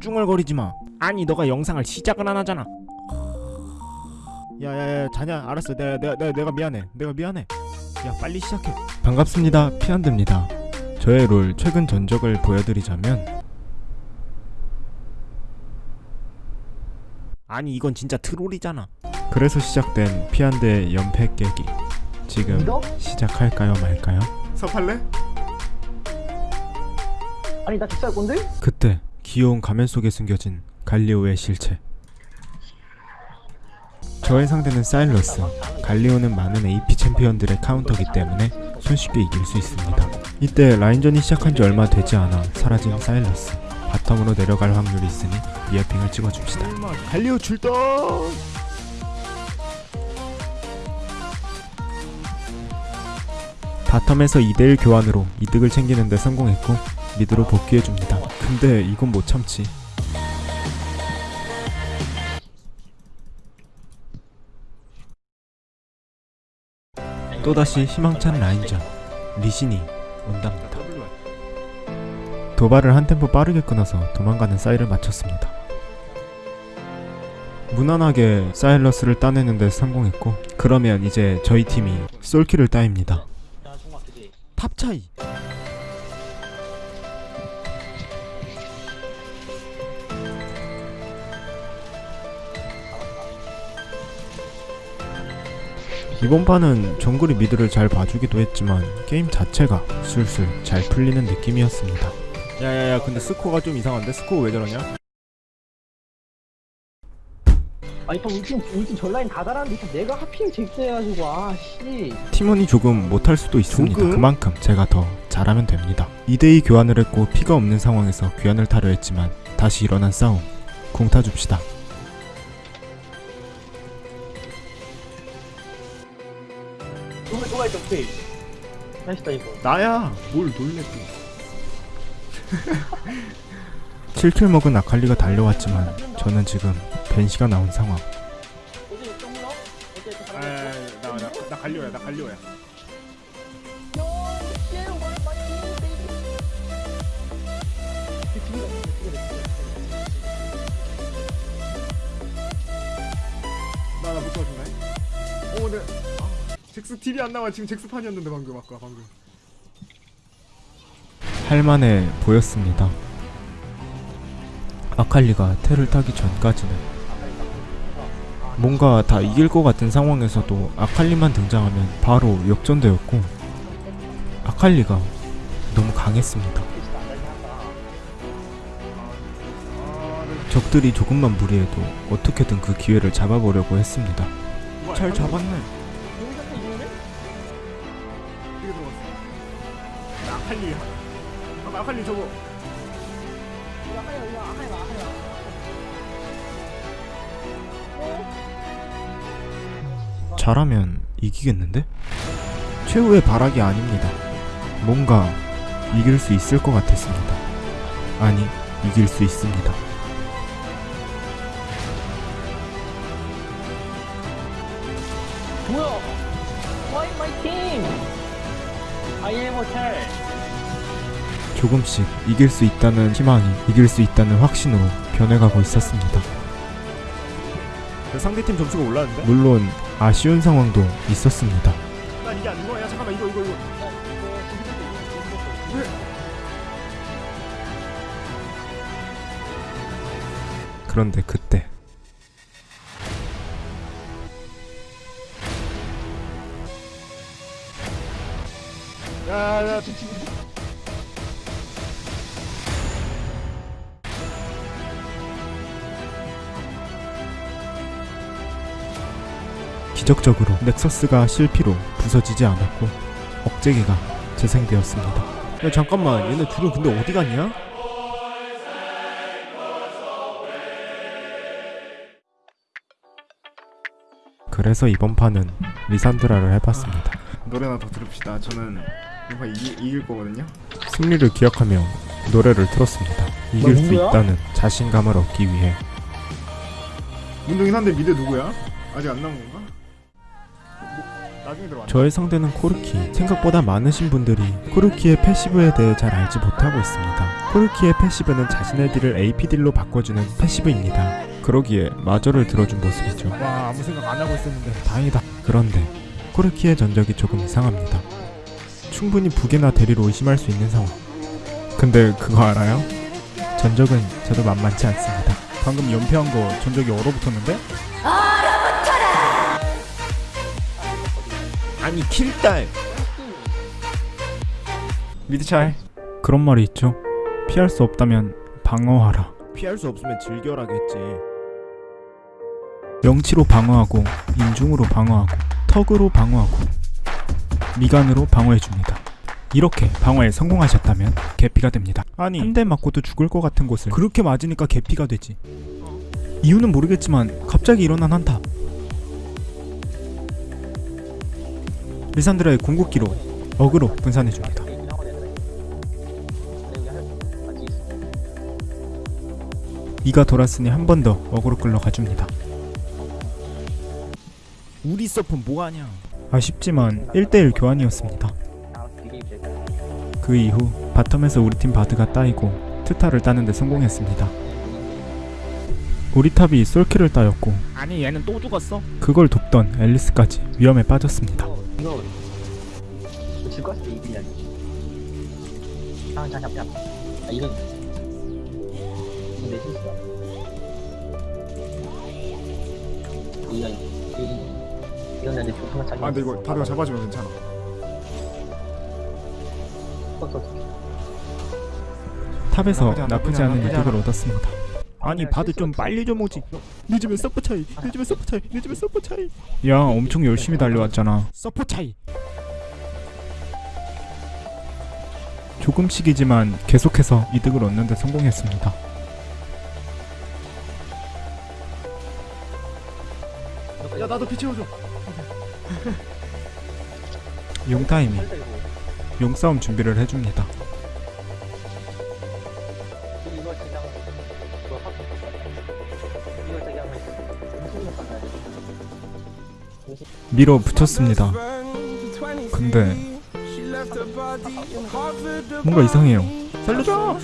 쭝얼거리지 마. 아니 너가 영상을 시작을 안 하잖아. 야야야 자냐 알았어 내가 내가 내가, 내가 미안해 내가 미안해 야 빨리 시작해 반갑습니다 피안드입니다 저의 롤 최근 전적을 보여드리자면 아니 이건 진짜 트롤이잖아 그래서 시작된 피안드의 연패 깨기 지금 믿어? 시작할까요 말까요? 섭할래? 아니 나 직사할 건데? 그때 귀여운 가면 속에 숨겨진 갈리오의 실체. 저의 상대는 사일러스. 갈리오는 많은 AP 챔피언들의 카운터기 때문에 손쉽게 이길 수 있습니다. 이때 라인전이 시작한 지 얼마 되지 않아 사라진 사일러스. 바텀으로 내려갈 확률이 있으니 리어핑을 찍어줍시다. 갈리오 출동! 바텀에서 2대1 교환으로 이득을 챙기는데 성공했고 미드로 복귀해줍니다. 근데 이건 못 참지. 또다시 희망찬 라인전. 리신이 온답니다. 도발을 한 템포 빠르게 끊어서 도망가는 사이를 맞췄습니다. 무난하게 사일러스를 따내는데 성공했고 그러면 이제 저희 팀이 솔킬을 따입니다. 탑 차이 이번 판은 정글이 미드를 잘 봐주기도 했지만 게임 자체가 술술 잘 풀리는 느낌이었습니다 야야야 근데 스코어가 좀 이상한데? 스코어 왜 저러냐? 아니 또 울진 울진 전라인 다 달았는데 또 내가 하필 잭스해가지고 아씨 팀원이 조금 못할 수도 있습니다 조금? 그만큼 제가 더 잘하면 됩니다 2대2 교환을 했고 피가 없는 상황에서 귀환을 타려 했지만 다시 일어난 싸움 궁 타줍시다 있어 오케이 맛있다 이거. 나야 뭘 놀래 또 7킬 먹은 아칼리가 달려왔지만 저는 지금 벤시가 나온 상황. 아, 나 나 나 갈려야 나 갈려야 잭스 딜이 안 나와 지금 잭스 판이었는데 방금 아까 방금 할만해 보였습니다 아칼리가 테를 타기 전까지는 뭔가 다 이길 것 같은 상황에서도 아칼리만 등장하면 바로 역전되었고 아칼리가 너무 강했습니다. 적들이 조금만 무리해도 어떻게든 그 기회를 잡아보려고 했습니다. 잘 잡았네. 아칼리, 아칼리 저거. 잘하면 이기겠는데? 최후의 발악이 아닙니다. 뭔가 이길 수 있을 것 같았습니다. 아니, 이길 수 있습니다. 뭐야? Why my team? I am hotel. 조금씩 이길 수 있다는 희망이 이길 수 있다는 확신으로 변해가고 있었습니다. 상대팀 점수가 올랐는데? 물론 아쉬운 상황도 있었습니다. 난 이게 안 좋아. 야 잠깐만 이거 이거 이거. 그런데 그때 야야 기적적으로 넥서스가 실피로 부서지지 않았고 억제기가 재생되었습니다. 야 잠깐만 얘네 둘은 근데 어디 갔냐? 그래서 이번 판은 리산드라를 해봤습니다. 노래나 더 들읍시다. 저는 이번 이, 이길 거거든요. 승리를 기억하며 노래를 틀었습니다. 이길 수? 있다는 자신감을 얻기 위해 문동이 상대 미드 누구야? 아직 안 나온 건가? 저의 상대는 코르키. 생각보다 많으신 분들이 코르키의 passive에 대해 잘 알지 못하고 있습니다. 코르키의 passive는 자신의 딜을 AP 딜로 바꿔주는 passive입니다. 그러기에 마저를 들어준 모습이죠. 와 아무 생각 안 하고 있었는데. 다행이다. 그런데 코르키의 전적이 조금 이상합니다. 충분히 북이나 대리로 의심할 수 있는 상황. 근데 그거 알아요? 전적은 저도 만만치 않습니다. 방금 연패한 거 전적이 얼어붙었는데? 아니 킬딸. 미드 잘 그런 말이 있죠. 피할 수 없다면 방어하라. 피할 수 없으면 즐겨라겠지. 명치로 방어하고 인중으로 방어하고 턱으로 방어하고 미간으로 방어해줍니다. 이렇게 방어에 성공하셨다면 개피가 됩니다. 아니. 한 대 맞고도 죽을 것 같은 곳을 그렇게 맞으니까 개피가 되지. 이유는 모르겠지만 갑자기 일어난 한타 리산드라의 궁극기로 어그로 분산해줍니다. 이가 돌았으니 한 번 더 어그로 끌러 가줍니다. 우리 서폿 뭐하냐? 아쉽지만 1대1 교환이었습니다. 그 이후 바텀에서 우리 팀 바드가 따이고 트타를 따는데 성공했습니다. 우리 탑이 솔킬을 따였고 아니 얘는 또 죽었어? 그걸 돕던 앨리스까지 위험에 빠졌습니다. 이거 질것 같아 이기냐 아 잠깐 잠깐 아 이건 이건 내 실수야 이건 이건 이건 내가 조금만 차기 아 근데 이거 바드가 잡아주면 괜찮아. 탑에서 나쁘지 않아, 나쁘지 나쁘지 않은 이득을 얻었습니다. 아니 바드 좀 빨리 좀 오지. 늦으면 서폿 차이. 늦으면 서폿 차이. 늦으면 서폿 차이. 야 엄청 열심히 달려왔잖아. 서폿 차이. 조금씩이지만 계속해서 이득을 얻는 데 성공했습니다. 야 나도 피 채워줘. 용타임이 용싸움 준비를 해줍니다. 밀어 붙였습니다. 근데 뭔가 이상해요. 살려줘!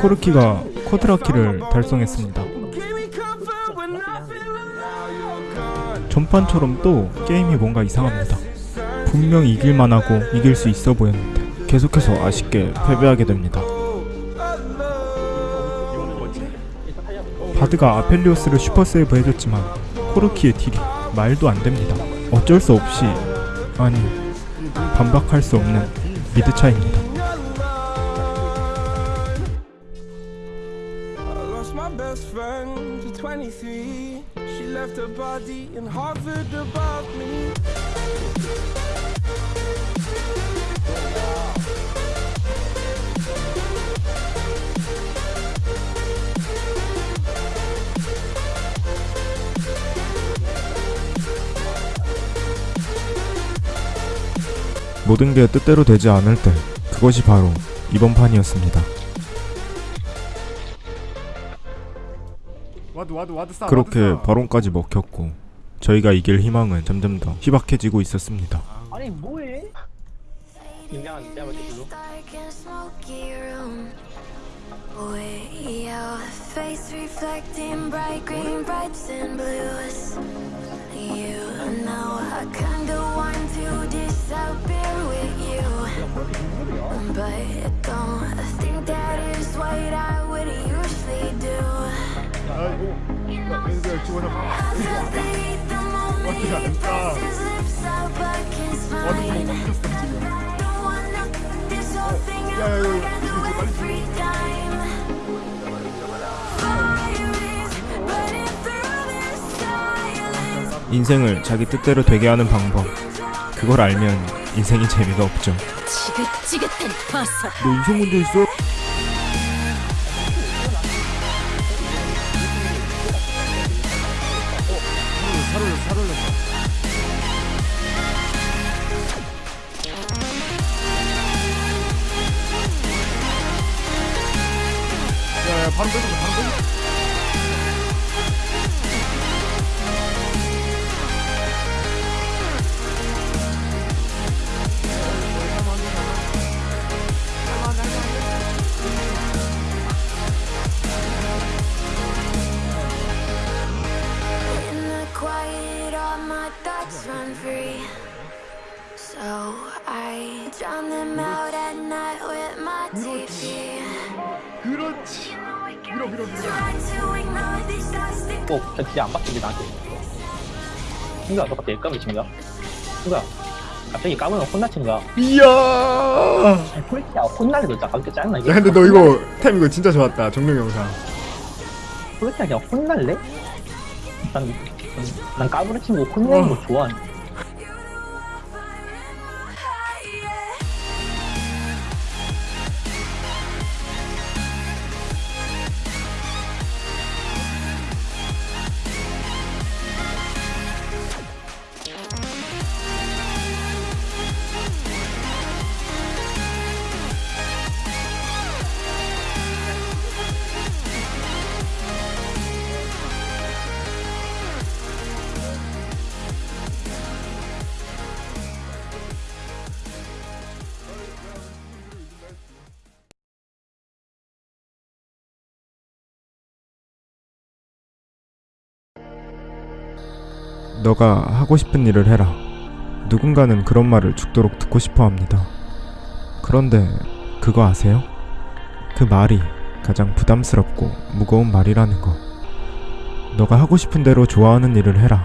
코르키가 쿼드라키를 달성했습니다. 전판처럼 또 게임이 뭔가 이상합니다. 분명 이길만 하고 이길 수 있어 보였는데 계속해서 아쉽게 패배하게 됩니다. 바드가 아펠리오스를 super save 해줬지만 코르키의 딜이 말도 안 됩니다. 어쩔 수 없이 아니 반박할 수 없는 미드 차이입니다. 모든 게 뜻대로 되지 않을 때 그것이 바로 이번 판이었습니다. 그렇게. 바론까지 먹혔고 저희가 이길 희망은 점점 더 희박해지고 있었습니다. 아니 뭐해? You know I kinda want to disappear 인생을 자기 뜻대로 되게 하는 방법. 그걸 알면 인생이 재미가 없죠. 버섯. 너 인생 문제 있어? 밀어 that 꼭저 진짜 안 바뀌게 나한테 친구야 너 갑자기 까불 친구야 친구야 갑자기 까불면 혼나친 거야 이야. 폴키야 혼날래 너 진짜 깜짝 짜증나 야 근데 너 이거 템 이거 진짜 좋았다. 정령 영상. 폴키야 그냥 혼날래? 난, 난 까불은 친구 혼내는 거 좋아하는 너가 하고 싶은 일을 해라. 누군가는 그런 말을 죽도록 듣고 싶어 합니다. 그런데 그거 아세요? 그 말이 가장 부담스럽고 무거운 말이라는 거. 너가 하고 싶은 대로 좋아하는 일을 해라.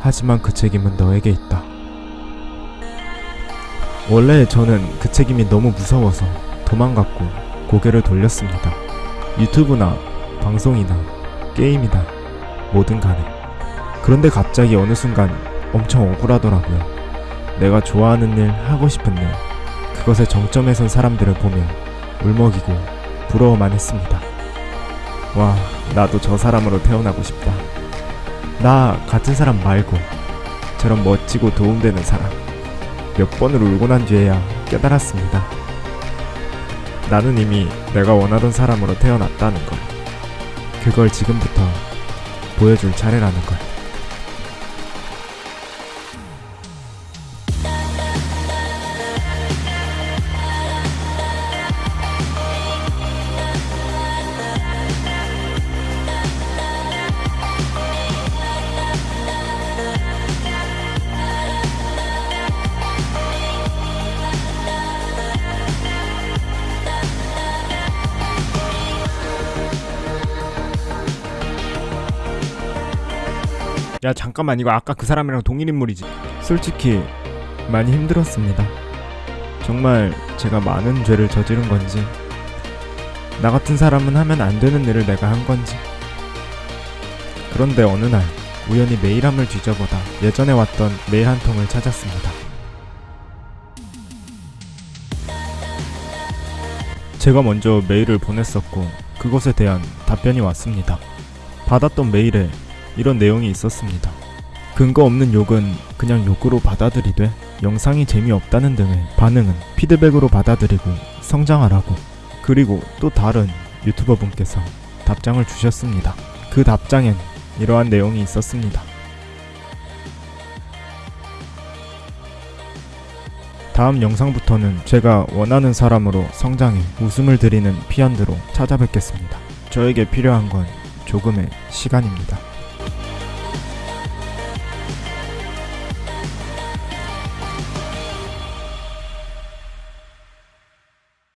하지만 그 책임은 너에게 있다. 원래 저는 그 책임이 너무 무서워서 도망갔고 고개를 돌렸습니다. 유튜브나 방송이나 게임이나 뭐든 간에. 그런데 갑자기 어느 순간 엄청 억울하더라고요. 내가 좋아하는 일, 하고 싶은 일, 그것의 정점에 선 사람들을 보며 울먹이고 부러워만 했습니다. 와, 나도 저 사람으로 태어나고 싶다. 나 같은 사람 말고 저런 멋지고 도움되는 사람. 몇 번을 울고 난 뒤에야 깨달았습니다. 나는 이미 내가 원하던 사람으로 태어났다는 걸. 그걸 지금부터 보여줄 차례라는 걸. 야 잠깐만. 이거 아까 그 사람이랑 동일 인물이지. 솔직히 많이 힘들었습니다. 정말 제가 많은 죄를 저지른 건지 나 같은 사람은 하면 안 되는 일을 내가 한 건지. 그런데 어느 날 우연히 메일함을 뒤져보다 예전에 왔던 메일 한 통을 찾았습니다. 제가 먼저 메일을 보냈었고 그것에 대한 답변이 왔습니다. 받았던 메일에 이런 내용이 있었습니다. 근거 없는 욕은 그냥 욕으로 받아들이되 영상이 재미없다는 등의 반응은 피드백으로 받아들이고 성장하라고 그리고 또 다른 유튜버 분께서 답장을 주셨습니다. 그 답장엔 이러한 내용이 있었습니다. 다음 영상부터는 제가 원하는 사람으로 성장해 웃음을 드리는 피언드로 찾아뵙겠습니다. 저에게 필요한 건 조금의 시간입니다.